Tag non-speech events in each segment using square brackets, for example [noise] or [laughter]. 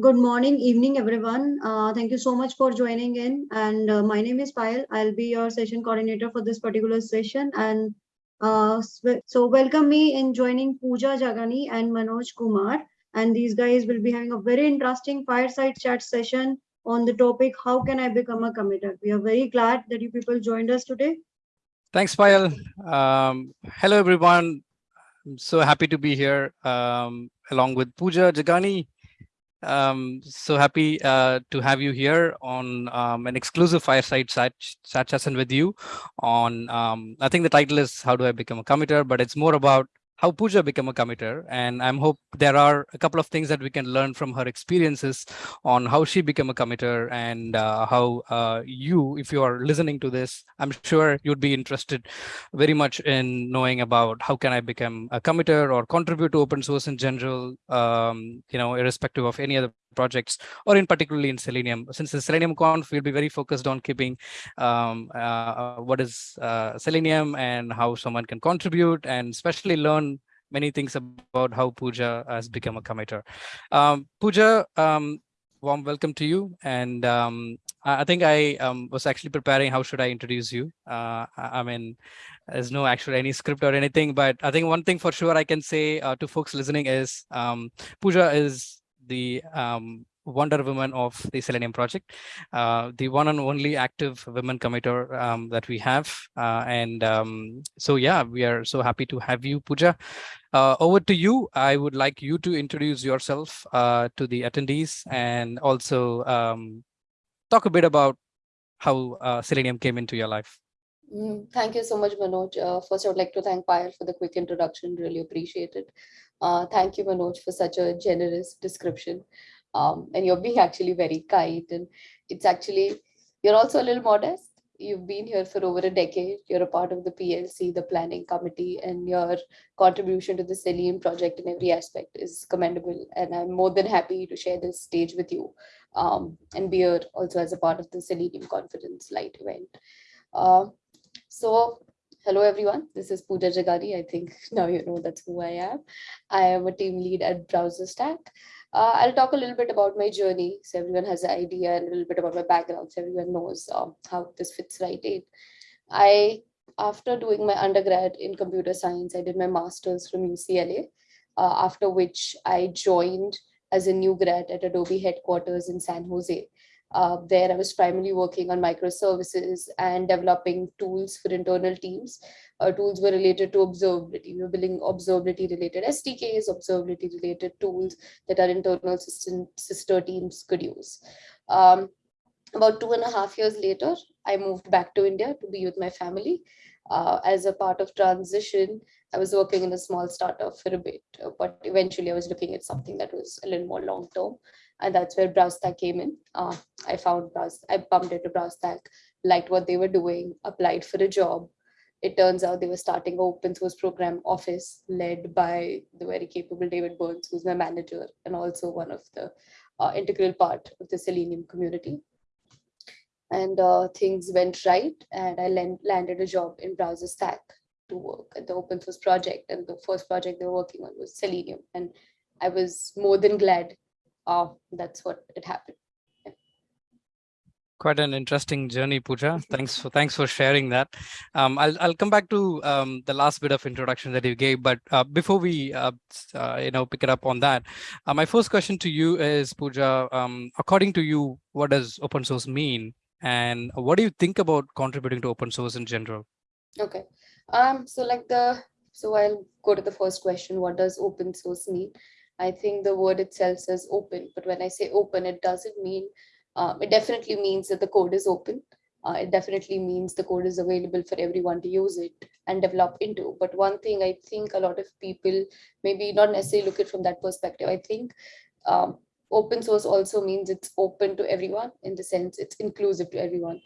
Good morning, evening, everyone. Uh, thank you so much for joining in. And uh, my name is Payal. I'll be your session coordinator for this particular session. And uh, so welcome me in joining Pooja Jagani and Manoj Kumar. And these guys will be having a very interesting fireside chat session on the topic, how can I become a committer? We are very glad that you people joined us today. Thanks, Payal. Um, hello, everyone. I'm so happy to be here um, along with Pooja Jagani um, so happy uh, to have you here on um, an exclusive fireside chat, session with you on, um, I think the title is How Do I Become a Committer, but it's more about how Pooja became a committer. And I'm hope there are a couple of things that we can learn from her experiences on how she became a committer and uh, how uh, you, if you are listening to this, I'm sure you'd be interested very much in knowing about how can I become a committer or contribute to open source in general, um, you know, irrespective of any other projects or in particularly in Selenium. Since the Selenium Conf, we'll be very focused on keeping um, uh, what is uh, Selenium and how someone can contribute and especially learn many things about how Pooja has become a committer. Um, Pooja, um, warm welcome to you. And um, I think I um, was actually preparing how should I introduce you. Uh, I mean, there's no actual any script or anything, but I think one thing for sure I can say uh, to folks listening is um, Pooja is the um, Wonder Woman of the Selenium project, uh, the one and only active women committer um, that we have. Uh, and um, so, yeah, we are so happy to have you, Pooja. Uh, over to you. I would like you to introduce yourself uh, to the attendees and also um, talk a bit about how uh, Selenium came into your life. Mm, thank you so much, Manoj. Uh, first, I would like to thank Payal for the quick introduction. Really appreciate it. Uh, thank you, Manoj, for such a generous description. Um, and you're being [laughs] actually very kind. And it's actually, you're also a little modest. You've been here for over a decade. You're a part of the PLC, the planning committee, and your contribution to the Selenium project in every aspect is commendable. And I'm more than happy to share this stage with you um, and be here also as a part of the Selenium Confidence Light event. Uh, so Hello, everyone. This is Pooja Jagani. I think [laughs] now you know that's who I am. I am a team lead at BrowserStack. Uh, I'll talk a little bit about my journey so everyone has an idea and a little bit about my background so everyone knows um, how this fits right in. I, after doing my undergrad in computer science, I did my master's from UCLA, uh, after which I joined as a new grad at Adobe headquarters in San Jose. Uh, there I was primarily working on microservices and developing tools for internal teams. Uh, tools were related to observability. We were building observability related SDKs, observability related tools that our internal system, sister teams could use. Um, about two and a half years later, I moved back to India to be with my family. Uh, as a part of transition, I was working in a small startup for a bit, but eventually I was looking at something that was a little more long term and that's where BrowserStack came in. Uh, I found Browse, I bumped into BrowserStack, liked what they were doing, applied for a job. It turns out they were starting an open source program office led by the very capable David Burns, who's my manager and also one of the uh, integral part of the Selenium community. And uh, things went right, and I landed a job in BrowserStack to work at the open source project. And the first project they were working on was Selenium. And I was more than glad uh, that's what it happened. Quite an interesting journey, Pooja. [laughs] Thanks for thanks for sharing that. Um, I'll I'll come back to um, the last bit of introduction that you gave, but uh, before we uh, uh, you know pick it up on that, uh, my first question to you is, Pooja. Um, according to you, what does open source mean, and what do you think about contributing to open source in general? Okay. Um. So like the so I'll go to the first question. What does open source mean? I think the word itself says open, but when I say open, it doesn't mean, um, it definitely means that the code is open. Uh, it definitely means the code is available for everyone to use it and develop into. But one thing I think a lot of people maybe not necessarily look at from that perspective. I think um, open source also means it's open to everyone in the sense it's inclusive to everyone.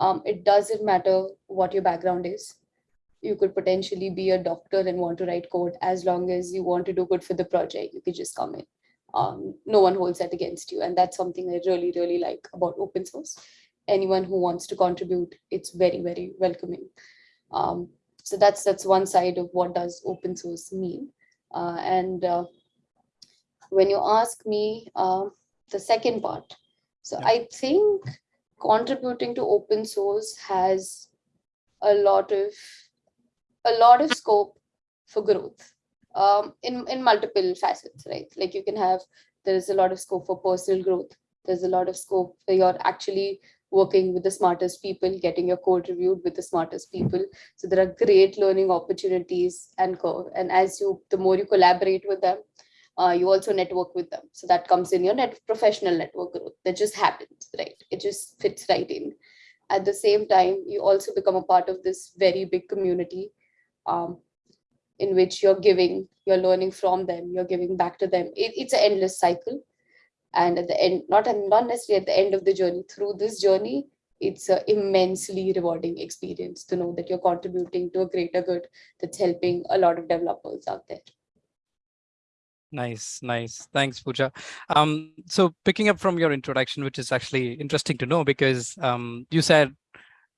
Um, it doesn't matter what your background is you could potentially be a doctor and want to write code as long as you want to do good for the project you could just come in. Um, no one holds that against you and that's something i really really like about open source. Anyone who wants to contribute it's very very welcoming. Um, so that's that's one side of what does open source mean. Uh, and uh, when you ask me uh, the second part, so Yeah. I think contributing to open source has a lot of a lot of scope for growth um, in in multiple facets, right? Like you can have there's a lot of scope for personal growth. There's a lot of scope where you're actually working with the smartest people, getting your code reviewed with the smartest people. So there are great learning opportunities and curve. And as you, the more you collaborate with them, uh, you also network with them. So that comes in your net professional network growth. That just happens, right? It just fits right in. At the same time, you also become a part of this very big community um, in which you're giving, you're learning from them, you're giving back to them. It, it's an endless cycle. And at the end, not, not necessarily at the end of the journey, through this journey, it's an immensely rewarding experience to know that you're contributing to a greater good that's helping a lot of developers out there. Nice, nice. Thanks, Pooja. Um, so picking up from your introduction, which is actually interesting to know because um, you said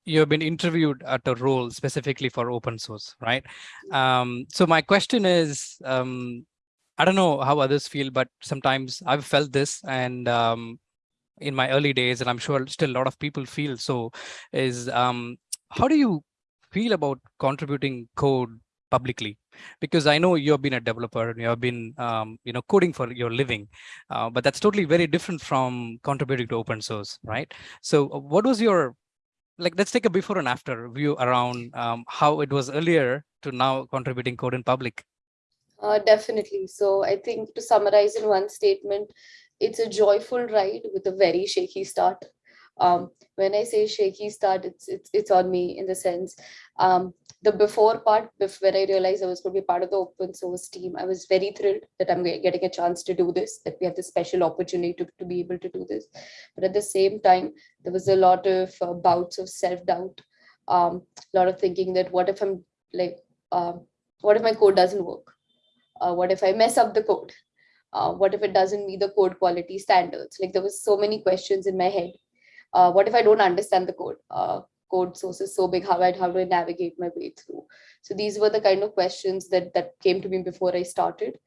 you have been interviewed at a role specifically for open source, right? Um, so my question is, um, I don't know how others feel, but sometimes I've felt this and um, in my early days, and I'm sure still a lot of people feel so, is um, how do you feel about contributing code publicly? Because I know you've been a developer and you've been, um, you know, coding for your living, uh, but that's totally very different from contributing to open source, right? So uh, what was your, like, let's take a before and after view around um, how it was earlier to now contributing code in public. Uh, definitely. So I think to summarize in one statement, it's a joyful ride with a very shaky start. Um, when I say shaky start, it's it's it's on me in the sense um, the before part, when I realized I was going to be part of the open source team, I was very thrilled that I'm getting a chance to do this, that we have this special opportunity to, to be able to do this. But at the same time, there was a lot of uh, bouts of self-doubt, um, a lot of thinking that what if I'm like, um, what if my code doesn't work? Uh, what if I mess up the code? Uh, what if it doesn't meet the code quality standards? Like there was so many questions in my head. Uh, what if I don't understand the code? Code source is so big, how, I, how do I navigate my way through? So these were the kind of questions that, that came to me before I started.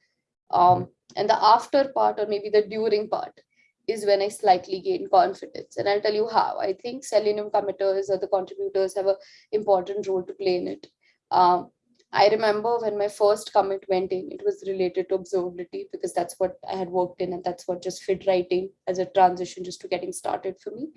Um, and the after part or maybe the during part is when I slightly gain confidence. And I'll tell you how. I think Selenium committers or the contributors have an important role to play in it. Um, I remember when my first commit went in, it was related to observability because that's what I had worked in and that's what just fit right in as a transition just to getting started for me.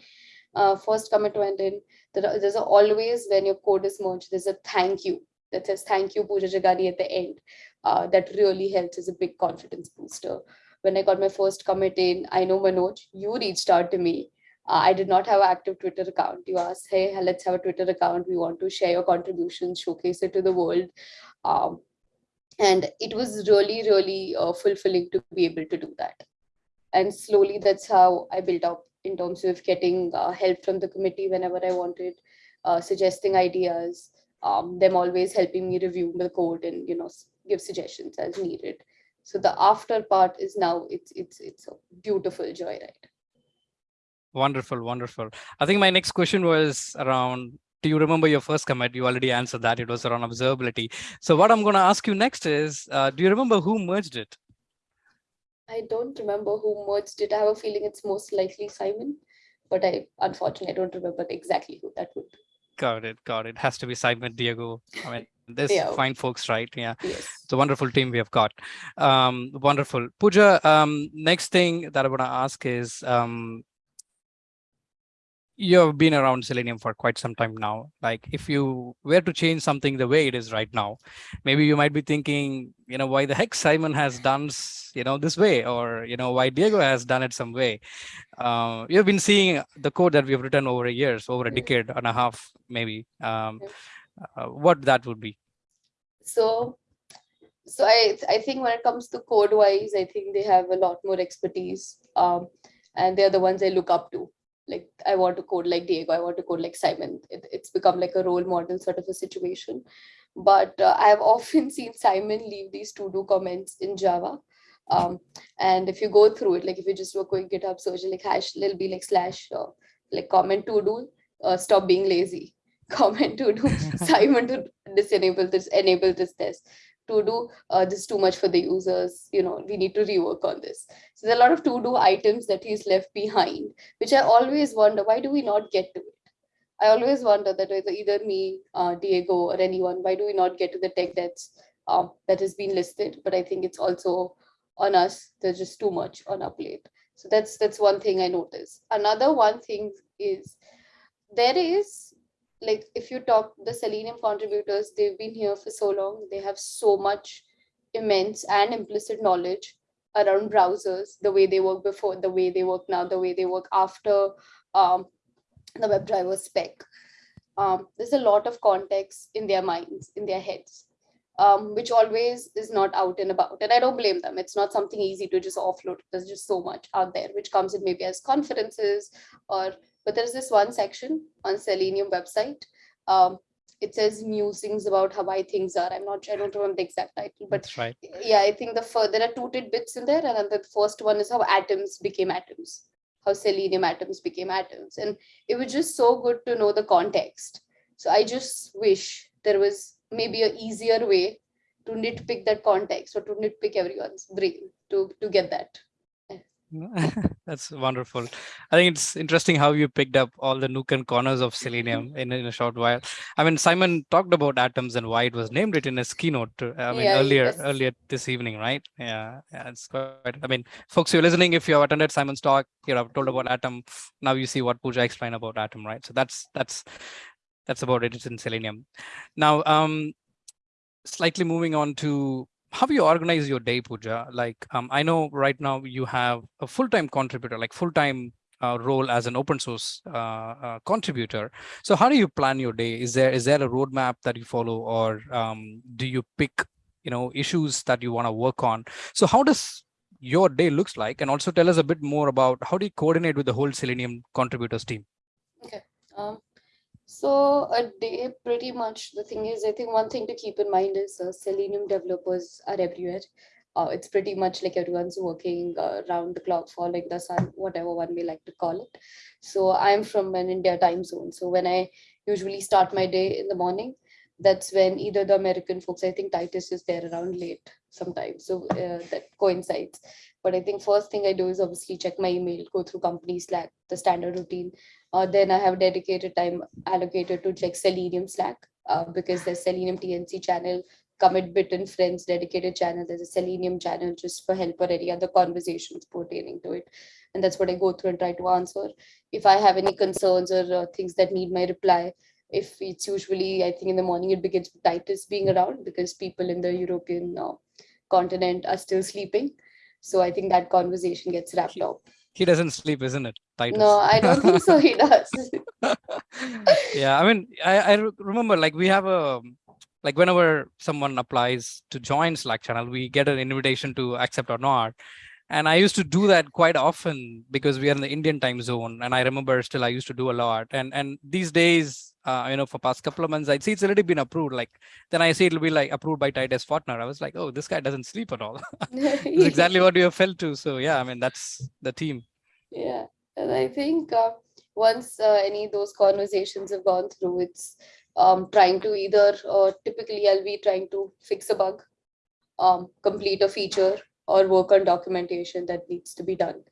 Uh, first commit went in, there, there's always when your code is merged, there's a thank you that says thank you Pooja Jagani at the end. Uh, that really helps as a big confidence booster. When I got my first commit in, I know Manoj, you reached out to me uh, I did not have an active Twitter account. You asked, hey, let's have a Twitter account. We want to share your contributions, showcase it to the world. Um, and it was really, really uh, fulfilling to be able to do that. And slowly, that's how I built up in terms of getting uh, help from the committee whenever I wanted, uh, suggesting ideas, um, them always helping me review the code and you know give suggestions as needed. So the after part is now it's it's it's a beautiful joyride. Wonderful, wonderful. I think my next question was around, do you remember your first commit? You already answered that. It was around observability. So what I'm going to ask you next is, uh, do you remember who merged it? I don't remember who merged it. I have a feeling it's most likely Simon, but I unfortunately I don't remember exactly who that would be. Got it, got it. Has to be Simon, Diego. I mean, [laughs] there's Yeah. fine folks, right? Yeah. Yes. It's a wonderful team we have got. Um, wonderful. Pooja, um, next thing that I want to ask is, um, you've been around selenium for quite some time now. Like if you were to change something the way it is right now maybe you might be thinking you know why the heck simon has done you know this way or you know why diego has done it some way. Uh, you've been seeing the code that we've written over years over a decade and a half maybe. Um, uh, what that would be. So so i i think when it comes to code wise i think they have a lot more expertise um, and they're the ones i look up to like I want to code like Diego, I want to code like Simon. It, it's become like a role model sort of a situation. But uh, I've [laughs] often seen Simon leave these to-do comments in Java. Um, and if you go through it, like if you just do a quick GitHub search, like hash, it'll be like slash, uh, like comment to do, uh, stop being lazy. [laughs] Comment to do [laughs] Simon to disenable this, enable this test. To do uh, this is too much for the users you know we need to rework on this. So there's a lot of to do items that he's left behind which i always wonder why do we not get to it? I always wonder that either, me uh, diego or anyone why do we not get to the tech that's um, that has been listed? But i think it's also on us. There's just too much on our plate. So that's that's one thing i notice. Another one thing is there is like if you talk the selenium contributors they've been here for so long. They have so much immense and implicit knowledge around browsers the way they work before the way they work now the way they work after um, the WebDriver spec. Um, there's a lot of context in their minds in their heads um, which always is not out and about. And i don't blame them. It's not something easy to just offload. There's just so much out there which comes in maybe as conferences or but there's this one section on Selenium website. Um, it says musings about how why things are. I'm not, sure, I don't remember the exact title, but That's right. yeah, I think the fir- there are two tidbits in there, and the first one is how atoms became atoms, how selenium atoms became atoms, and it was just so good to know the context. So I just wish there was maybe a easier way to nitpick that context or to nitpick everyone's brain to to get that. [laughs] That's wonderful. I think it's interesting how you picked up all the nook and corners of Selenium in, in a short while. I mean, Simon talked about atoms and why it was named it in his keynote. uh, I mean, Yeah, earlier yes. earlier this evening, right? Yeah, yeah, it's quite. I mean, folks, you're listening. If you have attended Simon's talk, you have told about atom. Now you see what Pooja explained about atom, right? So that's that's that's about it. It's in Selenium. Now, um, slightly moving on to how do you organize your day, Pooja. Like, um, I know right now you have a full-time contributor, like full-time uh, role as an open source uh, uh, contributor. So how do you plan your day? Is there is there a roadmap that you follow, or um, do you pick, you know, issues that you want to work on? So how does your day looks like, and also tell us a bit more about how do you coordinate with the whole Selenium contributors team? Um, so a day, pretty much the thing is, I think one thing to keep in mind is uh, Selenium developers are everywhere. Uh, it's pretty much like everyone's working uh, around the clock, following the sun, whatever one may like to call it. So I'm from an India time zone. So when I usually start my day in the morning, that's when either the American folks, I think Titus is there around late sometimes. So uh, that coincides. But I think first thing I do is obviously check my email, go through company Slack, the standard routine. Uh, then I have dedicated time allocated to check Selenium Slack uh, because there's Selenium TLC channel, commit bit and friends dedicated channel. There's a Selenium channel just for help or any other conversations pertaining to it. And that's what I go through and try to answer. If I have any concerns or uh, things that need my reply, if it's usually, I think in the morning it begins with Titus being around because people in the European uh, continent are still sleeping. So I think that conversation gets wrapped up. He doesn't sleep, isn't it? Titus? No, I don't think so. He does. [laughs] yeah i mean i i remember like we have a like whenever someone applies to join slack channel we get an invitation to accept or not and i used to do that quite often because we are in the indian time zone and i remember still i used to do a lot and and these days uh, you know for past couple of months i'd see it's already been approved. Like then i see it'll be like approved by titus fortner i was like oh this guy doesn't sleep at all. [laughs] [laughs] Exactly what you have felt to so yeah i mean that's the team Yeah, and I think uh, once uh, any of those conversations have gone through, it's um, trying to either, uh, typically I'll be trying to fix a bug, um, complete a feature, or work on documentation that needs to be done.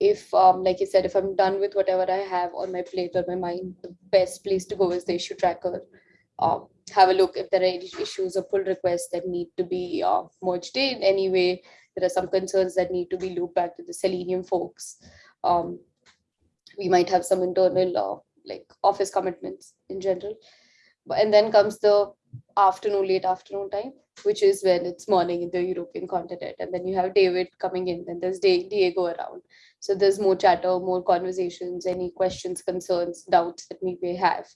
If, um, like you said, if I'm done with whatever I have on my plate or my mind, the best place to go is the issue tracker. Um, have a look if there are any issues or pull requests that need to be uh, merged in anyway. There are some concerns that need to be looped back to the Selenium folks um, we might have some internal uh, like office commitments in general and then comes the afternoon late afternoon time which is when it's morning in the european continent and then you have david coming in then there's diego around so there's more chatter more conversations any questions concerns doubts that we may have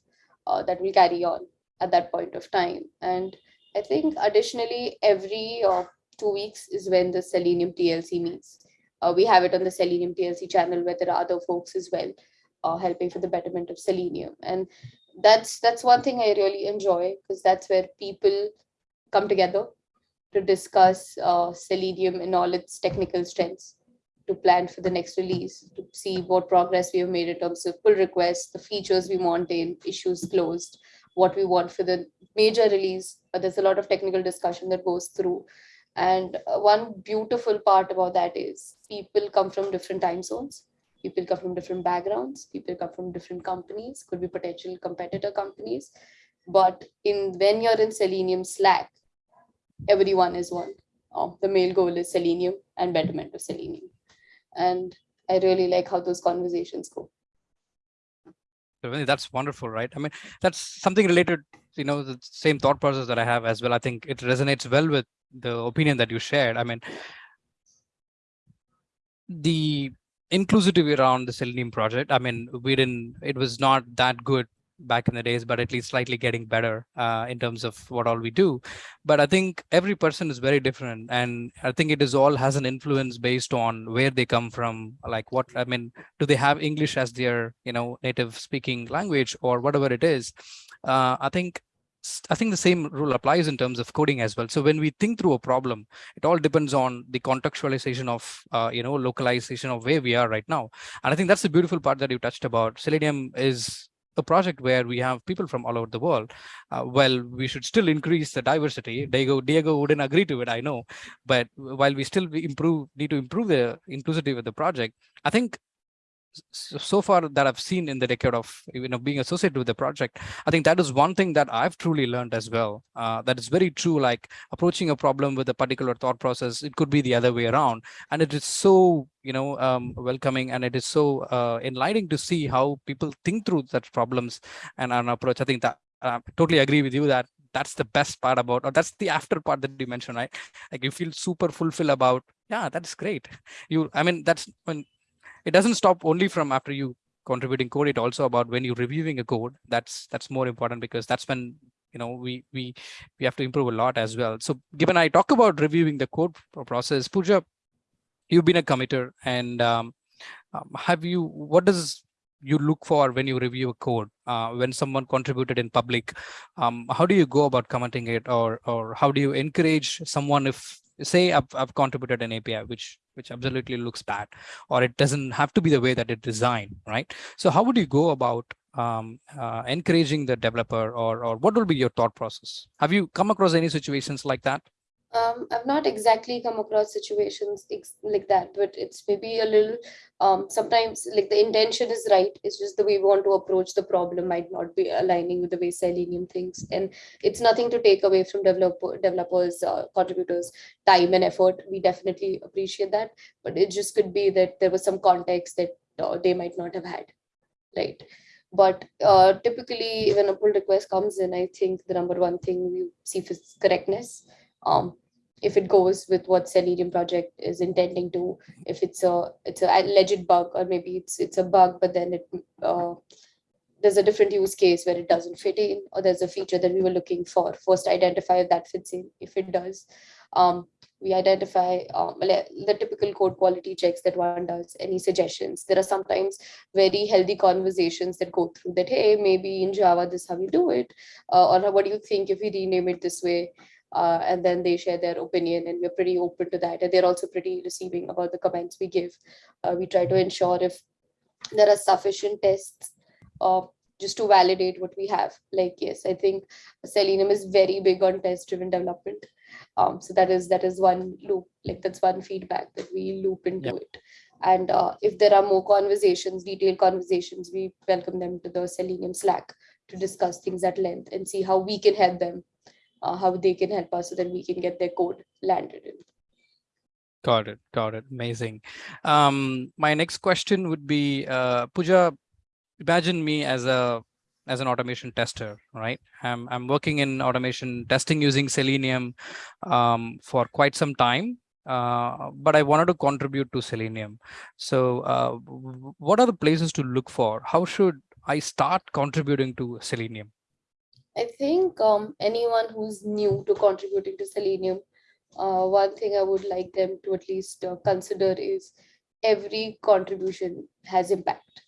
uh, that will carry on at that point of time. And i think additionally every uh, two weeks is when the selenium tlc meets. Uh, we have it on the Selenium TLC channel where there are other folks as well uh, helping for the betterment of Selenium. And that's that's one thing I really enjoy because that's where people come together to discuss uh, Selenium and all its technical strengths to plan for the next release, to see what progress we have made in terms of pull requests, the features we want in, issues closed, what we want for the major release. Uh, there's a lot of technical discussion that goes through. And uh, one beautiful part about that is people come from different time zones. People come from different backgrounds. People come from different companies, could be potential competitor companies. But in when you're in Selenium Slack, everyone is one. Um, the main goal is Selenium and betterment of Selenium. And I really like how those conversations go. That's wonderful, right? I mean, that's something related, you know, the same thought process that I have as well. I think it resonates well with the opinion that you shared. I mean, the inclusivity around the Selenium project, I mean, we didn't, it was not that good back in the days, but at least slightly getting better uh, in terms of what all we do. But I think every person is very different. And I think it is all has an influence based on where they come from, like what, I mean, do they have English as their, you know, native speaking language or whatever it is. Uh, I think I think the same rule applies in terms of coding as well. So when we think through a problem, it all depends on the contextualization of, uh, you know, localization of where we are right now. And I think that's the beautiful part that you touched about. Selenium is a project where we have people from all over the world. Uh, well, we should still increase the diversity. Diego, Diego wouldn't agree to it, I know. But while we still improve, need to improve the inclusivity of the project, I think so far that I've seen in the decade of you know being associated with the project, I think that is one thing that I've truly learned as well. Uh, that is very true. Like approaching a problem with a particular thought process, it could be the other way around, and it is so you know um, welcoming and it is so uh, enlightening to see how people think through such problems and an approach. I think that I totally agree with you that that's the best part about or that's the after part that you mentioned right like you feel super fulfilled about yeah that's great you i mean that's when it doesn't stop only from after you contributing code it also about when you're reviewing a code that's that's more important because that's when you know we we we have to improve a lot as well. So given i talk about reviewing the code process. Pooja you've been a committer and um, um, have you what does you look for when you review a code uh, when someone contributed in public? Um, how do you go about commenting it or or how do you encourage someone if say I've, I've contributed an api which which absolutely looks bad or it doesn't have to be the way that it designed right? So how would you go about um, uh, encouraging the developer or or what will be your thought process? Have you come across any situations like that um, I've not exactly come across situations like that, but it's maybe a little, um, sometimes like the intention is right. It's just the way we want to approach the problem might not be aligning with the way Selenium thinks. And it's nothing to take away from developer, developers, uh, contributors, time and effort. We definitely appreciate that, but it just could be that there was some context that uh, they might not have had, right? But uh, typically when a pull request comes in, I think the number one thing we see is correctness. Um, if it goes with what Selenium project is intending to, if it's a it's a alleged bug or maybe it's it's a bug, but then it uh, there's a different use case where it doesn't fit in, or there's a feature that we were looking for. First, identify if that fits in. If it does, um, we identify um, the typical code quality checks that one does. Any suggestions? There are sometimes very healthy conversations that go through that. Hey, maybe in Java this how we do it, uh, or what do you think if we rename it this way? Uh, and then they share their opinion and we're pretty open to that. And they're also pretty receiving about the comments we give. Uh, we try to ensure if there are sufficient tests uh, just to validate what we have. Like yes i think selenium is very big on test driven development. Um, so that is that is one loop. Like that's one feedback that we loop into yep. it. And uh, if there are more conversations detailed conversations we welcome them to the selenium slack to discuss things at length and see how we can help them uh, how they can help us so that we can get their code landed in. Got it. Got it. Amazing. Um, my next question would be, uh, Pooja, imagine me as a as an automation tester, right? I'm, I'm working in automation testing using Selenium um, for quite some time, uh, but I wanted to contribute to Selenium. So uh, what are the places to look for? How should I start contributing to Selenium? I think um, anyone who's new to contributing to Selenium, uh, one thing I would like them to at least uh, consider is every contribution has impact.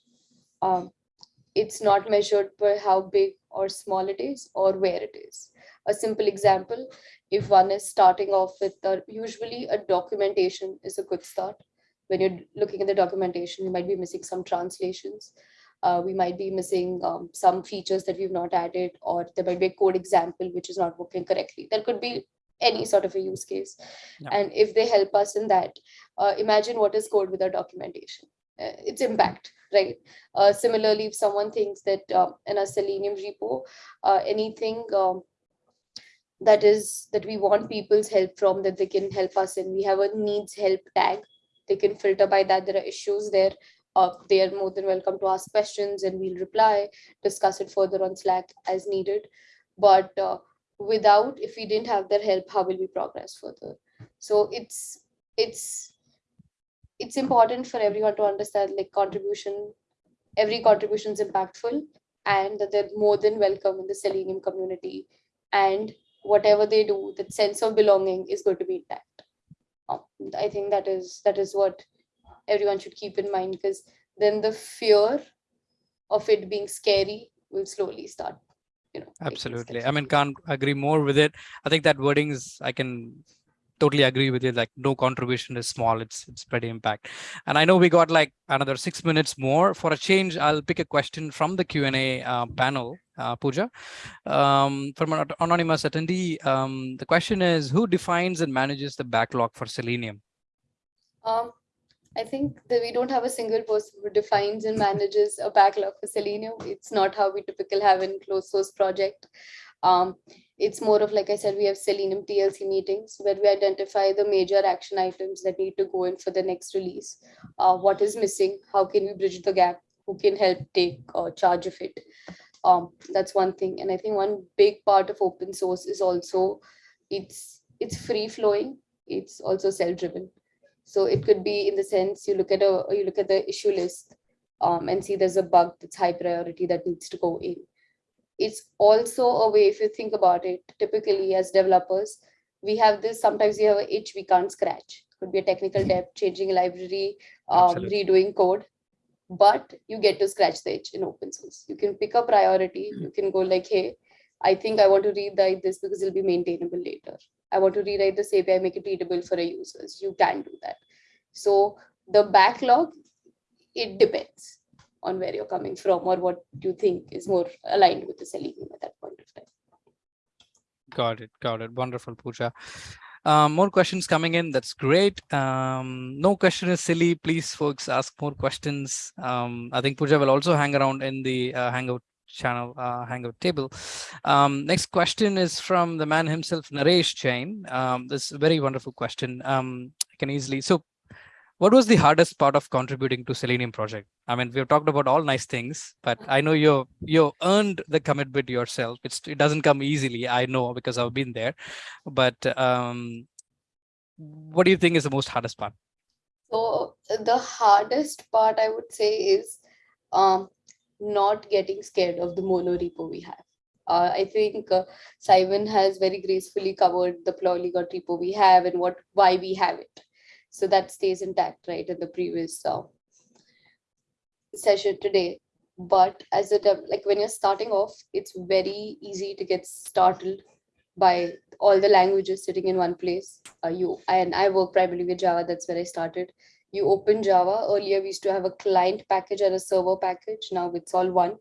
Um, it's not measured by how big or small it is or where it is. A simple example, if one is starting off with a, usually a documentation is a good start. When you're looking at the documentation, you might be missing some translations Uh, we might be missing um, some features that we've not added, or there might be a code example which is not working correctly. There could be any sort of a use case. Yeah. And if they help us in that, uh, imagine what is code without documentation. Uh, its impact, right? Uh, similarly, if someone thinks that um, in a Selenium repo, uh, anything um, that is that we want people's help from that they can help us in, we have a needs help tag. They can filter by that. There are issues there. Uh, they are more than welcome to ask questions and we'll reply, discuss it further on Slack as needed. But uh, without, if we didn't have their help, how will we progress further? So it's it's it's important for everyone to understand like contribution, every contribution is impactful and that they're more than welcome in the Selenium community. And whatever they do, that sense of belonging is going to be intact. Um, I think that is that is what everyone should keep in mind because then the fear of it being scary will slowly start. You know, Absolutely. I mean, can't agree more with it. I think that wording is, I can totally agree with you. Like no contribution is small. It's, it's pretty impact. And I know we got like another six minutes more for a change. I'll pick a question from the Q&A uh, panel, uh, Pooja, um, from an anonymous attendee. Um, the question is who defines and manages the backlog for Selenium? Um, I think that we don't have a single person who defines and manages a backlog for Selenium. It's not how we typically have in closed source project. Um, it's more of, like I said, we have Selenium TLC meetings where we identify the major action items that need to go in for the next release. Uh, what is missing? How can we bridge the gap? Who can help take uh, charge of it? Um, that's one thing. And I think one big part of open source is also it's it's free flowing. It's also self-driven. So it could be in the sense you look at a you look at the issue list um, and see there's a bug that's high priority that needs to go in. It's also a way, if you think about it, typically as developers, we have this, sometimes we have an itch we can't scratch. Could be a technical debt, changing a library, um, redoing code. But you get to scratch the itch in open source. You can pick a priority. You can go like, hey, I think I want to rewrite this because it'll be maintainable later. I want to rewrite this API, make it readable for a users. You can do that. So the backlog, it depends on where you're coming from or what you think is more aligned with the Selenium at that point of time. Got it. Got it. Wonderful, Pooja. Um, more questions coming in. That's great. Um, no question is silly. Please, folks, ask more questions. Um, I think Pooja will also hang around in the uh, Hangout channel, uh, Hangout table. Um, next question is from the man himself, Naresh Jain. Um, this is a very wonderful question. Um, I can easily. So, what was the hardest part of contributing to Selenium project? I mean, we've talked about all nice things, but I know you you earned the commitment yourself. It's it doesn't come easily. I know because I've been there. But um, what do you think is the most hardest part? So the hardest part I would say is um, not getting scared of the mono repo we have. Uh, I think uh, Simon has very gracefully covered the polyglot repo we have and what why we have it. So that stays intact, right, in the previous uh, session today. But as a like when you're starting off, it's very easy to get startled by all the languages sitting in one place. Uh, you and I work primarily with Java. That's where I started. You open Java. Earlier, we used to have a client package and a server package. Now it's all one.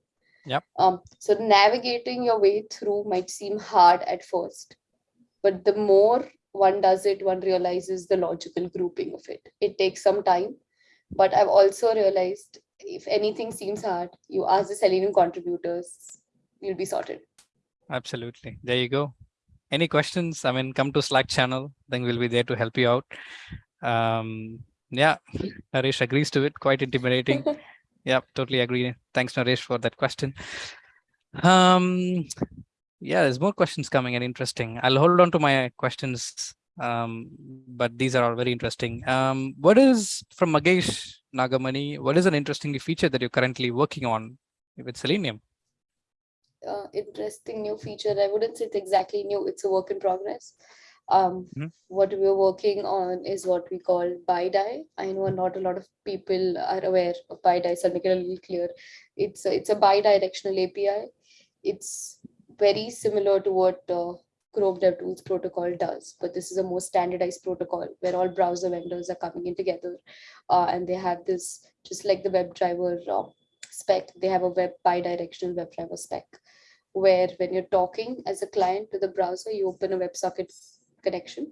Yep. Um, so navigating your way through might seem hard at first, but the more one does it, one realizes the logical grouping of it. It takes some time, but I've also realized if anything seems hard, you ask the Selenium contributors, you'll be sorted. Absolutely. There you go. Any questions? I mean, come to Slack channel. Then we'll be there to help you out. Um, yeah, Naresh agrees to it. Quite intimidating. [laughs] yeah, totally agree. Thanks, Naresh, for that question. Um, yeah, there's more questions coming and interesting. I'll hold on to my questions, um, but these are all very interesting. Um, what is from Magesh Nagamani? What is an interesting feature that you're currently working on with Selenium? uh, interesting new feature. I wouldn't say it's exactly new, it's a work in progress. Um, Mhm. What we're working on is what we call BiDi. I know not a lot of people are aware of BiDi, so I'll make it a little clear. It's a, it's a bi-directional API. It's very similar to what uh, Chrome DevTools protocol does, but this is a more standardized protocol where all browser vendors are coming in together uh, and they have this, just like the WebDriver uh, spec, they have a web bidirectional WebDriver spec, where when you're talking as a client to the browser, you open a WebSocket connection,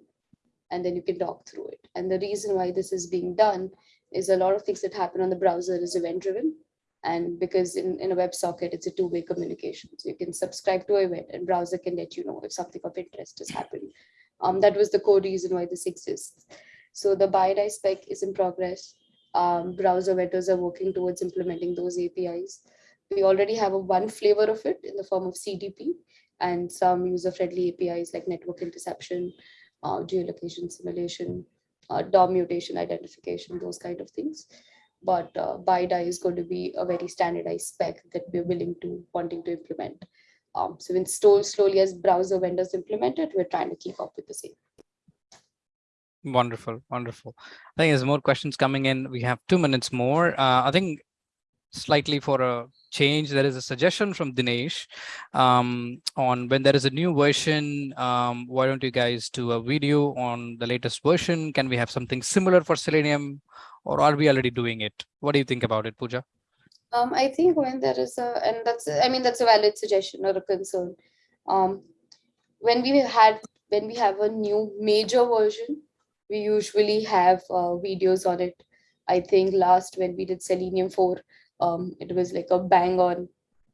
and then you can talk through it. And the reason why this is being done is a lot of things that happen on the browser is event driven. And because in, in a WebSocket, it's a two-way communication. So you can subscribe to an event and browser can let you know if something of interest is happening. Um, that was the core reason why this exists. So the BiDi spec is in progress. Um, browser vendors are working towards implementing those APIs. We already have a one flavor of it in the form of CDP and some user-friendly APIs like network interception, uh, geolocation simulation, uh, DOM mutation identification, those kind of things. But uh, BiDi is going to be a very standardized spec that we're willing to wanting to implement. Um, so when slow, slowly as browser vendors implement it, we're trying to keep up with the same. Wonderful, wonderful. I think there's more questions coming in. We have two minutes more. Uh, I think slightly for a change, there is a suggestion from Dinesh um, on when there is a new version, um, why don't you guys do a video on the latest version? Can we have something similar for Selenium or are we already doing it? What do you think about it, Pooja? Um, I think when there is a, and that's, I mean, that's a valid suggestion or a concern. Um, when we had, when we have a new major version, we usually have uh, videos on it. I think last when we did Selenium 4, um, it was like a bang on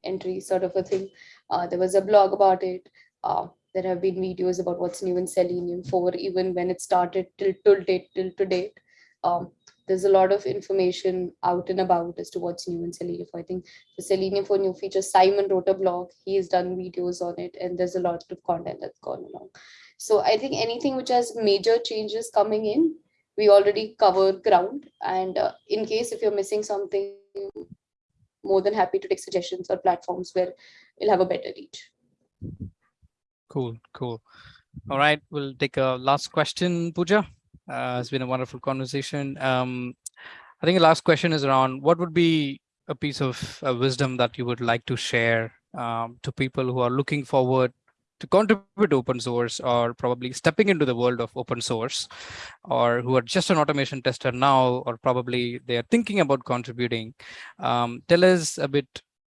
entry sort of a thing. Uh, there was a blog about it. Uh, there have been videos about what's new in Selenium 4, even when it started till, till date, till to date. Um, there's a lot of information out and about as to what's new in Selenium 4. I think the Selenium 4 new features, Simon wrote a blog, he has done videos on it, and there's a lot of content that's gone along. So I think anything which has major changes coming in, we already cover ground. And uh, in case if you're missing something, more than happy to take suggestions or platforms where you'll have a better reach. Cool, cool. All right, we'll take a last question, Pooja. Uh, it's been a wonderful conversation. Um, I think the last question is around what would be a piece of uh, wisdom that you would like to share um, to people who are looking forward to contribute to open source or probably stepping into the world of open source or who are just an automation tester now or probably they are thinking about contributing um, tell us a bit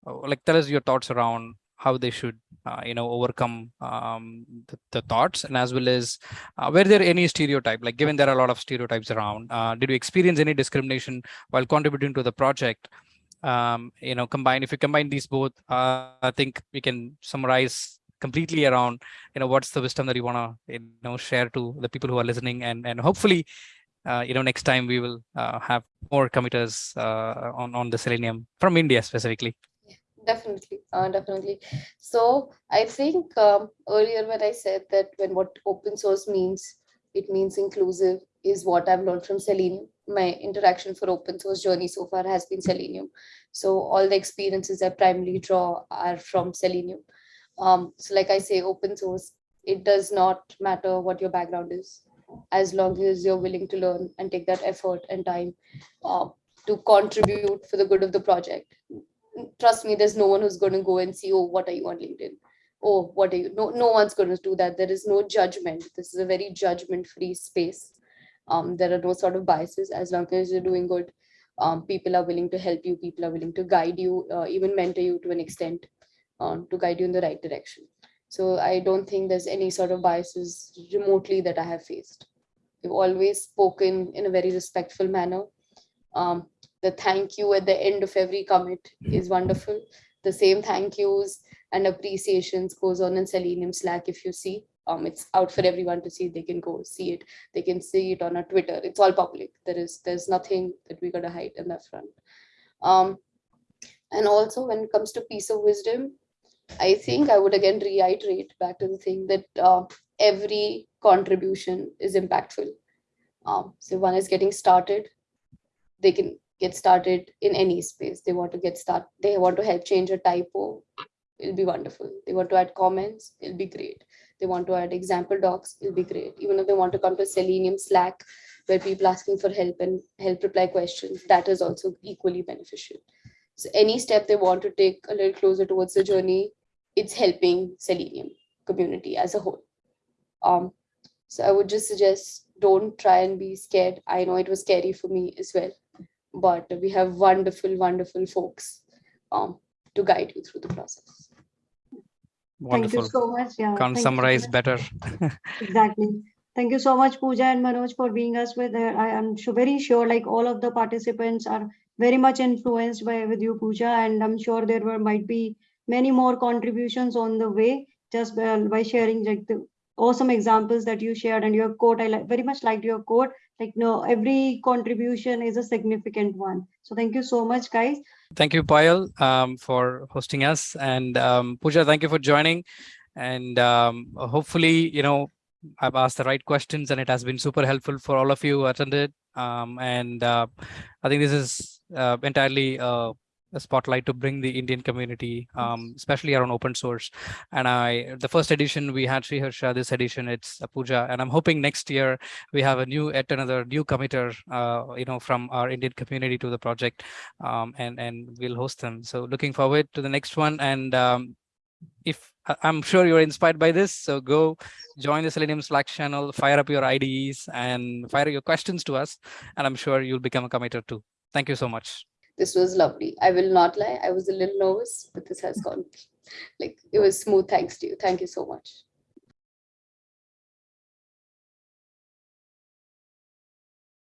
uh, like tell us your thoughts around how they should uh, you know overcome um, the, the, thoughts and as well as uh, were there any stereotype like given there are a lot of stereotypes around uh, did you experience any discrimination while contributing to the project? Um, you know combine if you combine these both uh, i think we can summarize completely around you know what's the wisdom that you want to you know share to the people who are listening. And and hopefully uh, you know next time we will uh, have more committers uh, on on the selenium from india specifically. Definitely. Uh, definitely. So i think um, earlier when i said that when what open source means it means inclusive is what i've learned from selenium. My interaction for open source journey so far has been selenium. So all the experiences i primarily draw are from selenium um, so like I say, open source, it does not matter what your background is, as long as you're willing to learn and take that effort and time uh, to contribute for the good of the project. Trust me, there's no one who's going to go and see, oh, what are you on LinkedIn? Oh, what are you? No, no one's going to do that. There is no judgment. This is a very judgment-free space. Um, there are no sort of biases as long as you're doing good. Um, people are willing to help you. People are willing to guide you, uh, even mentor you to an extent um, to guide you in the right direction. So I don't think there's any sort of biases remotely that I have faced. We've always spoken in a very respectful manner. Um, the thank you at the end of every commit is wonderful. The same thank yous and appreciations goes on in Selenium Slack if you see. Um, it's out for everyone to see. They can go see it. They can see it on our Twitter. It's all public. There is there's nothing that we gotta hide in that front. Um, and also when it comes to piece of wisdom, I think I would again reiterate back to the thing that uh, every contribution is impactful. Um, so one is getting started, they can get started in any space. They want to get started, they want to help change a typo, it'll be wonderful. They want to add comments, it'll be great. They want to add example docs, it'll be great. Even if they want to come to Selenium Slack, where people asking for help and help reply questions, that is also equally beneficial. So any step they want to take a little closer towards the journey, it's helping Selenium community as a whole. Um, so I would just suggest don't try and be scared. I know it was scary for me as well, but we have wonderful, wonderful folks um, to guide you through the process. Thank you so much. Yeah. Can't thank you so summarize better. [laughs] Exactly. Thank you so much, Pooja and Manoj, for being us with her. I am su- very sure like all of the participants are very much influenced by with you, Pooja, and I'm sure there were might be many more contributions on the way just by, by sharing like the awesome examples that you shared and your quote. I like very much liked your quote. Like no, every contribution is a significant one. So thank you so much, guys. Thank you, Payal, um, for hosting us. And um, thank you for joining. And um, hopefully, you know, I've asked the right questions and it has been super helpful for all of you who attended. Um, and uh, I think this is uh, entirely uh, a spotlight to bring the Indian community, um, especially around open source. And I, the first edition we had Sri Harsha, this edition it's Pooja, and I'm hoping next year we have a new, yet another new committer, uh, you know, from our Indian community to the project um, and and we'll host them. So looking forward to the next one. And um, if I'm sure you're inspired by this, so go join the Selenium Slack channel, fire up your IDEs and fire your questions to us, and I'm sure you'll become a committer too. Thank you so much. This was lovely. I will not lie. I was a little nervous, but this has [laughs] gone like it was smooth. Thanks to you. Thank you so much.